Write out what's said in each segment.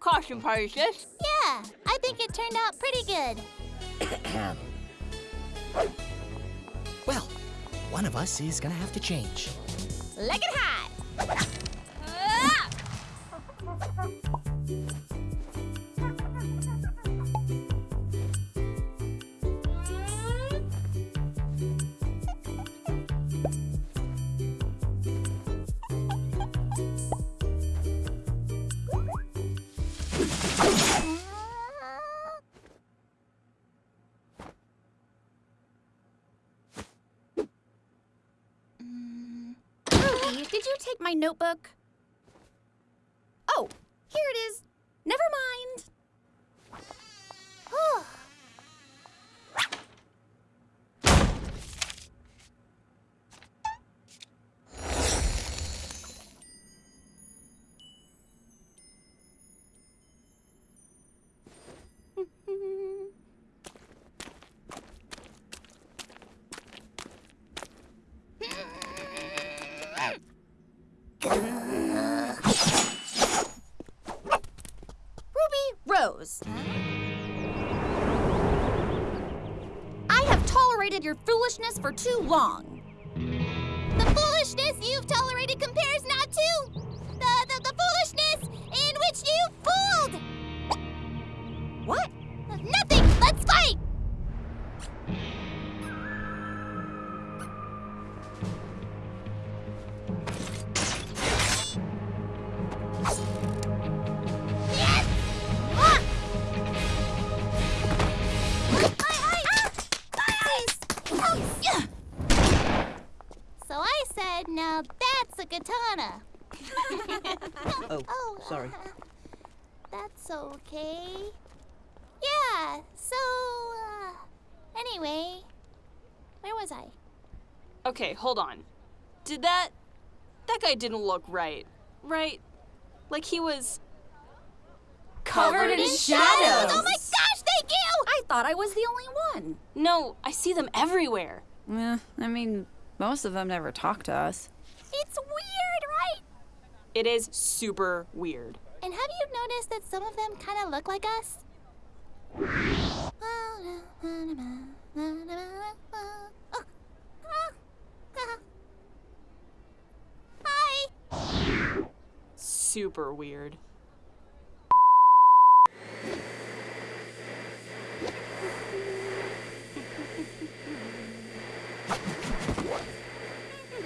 costume party, sis. Yeah, I think it turned out pretty good. well, one of us is gonna have to change. Leg it high. Did you take my notebook? Rose. I have tolerated your foolishness for too long. The foolishness you've tolerated a katana. Oh, sorry. That's okay. Yeah, so, uh, anyway, where was I? Okay, hold on. Did that. That guy didn't look right. Right? Like he was. Covered in shadows. shadows. Oh my gosh, thank you! I thought I was the only one. No, I see them everywhere. Eh, I mean, most of them never talk to us. It's weird, right? It is super weird. And have you noticed that some of them kind of look like us? Hi! Super weird.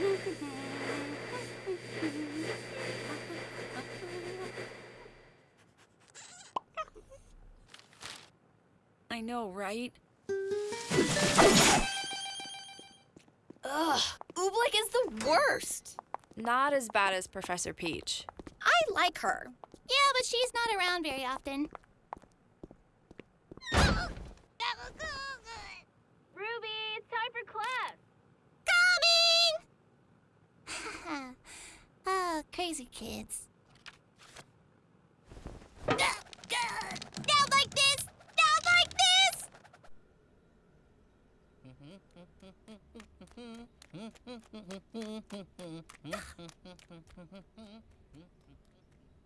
I know, right? Ugh, Oobleck is the worst. Not as bad as Professor Peach. I like her. Yeah, but she's not around very often. Ruby, it's time for class. Coming! oh, crazy kids.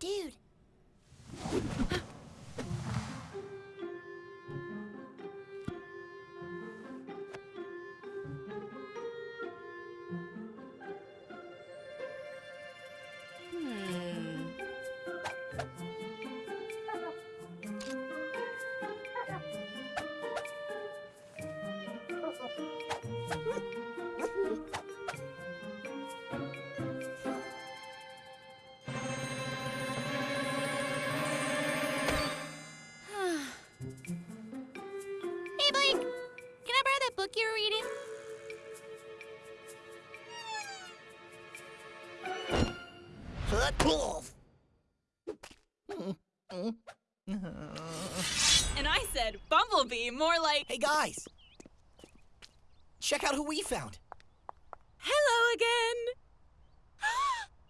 Dude. Hmm. Book you were reading? And I said Bumblebee, more like. Hey guys! Check out who we found. Hello again.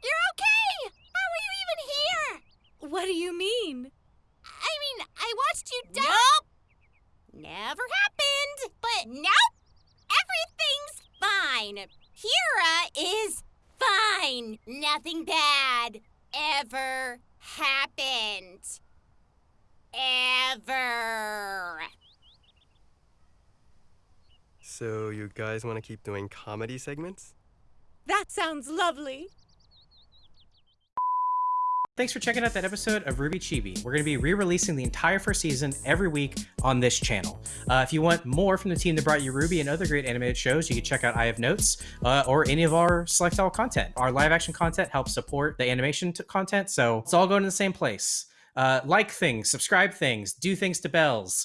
You're okay! How are you even here? What do you mean? I mean, I watched you die. Nope. Never happened. But nope. Everything's fine. Pyrrha is fine. Nothing bad ever happened. ever. So you guys want to keep doing comedy segments? That sounds lovely. Thanks for checking out that episode of RWBY Chibi. We're going to be re-releasing the entire first season every week on this channel. Uh, if you want more from the team that brought you RWBY and other great animated shows, you can check out I Have Notes uh, or any of our select all content. Our live action content helps support the animation content, so it's all going to the same place. Uh, like things, subscribe things, do things to bells.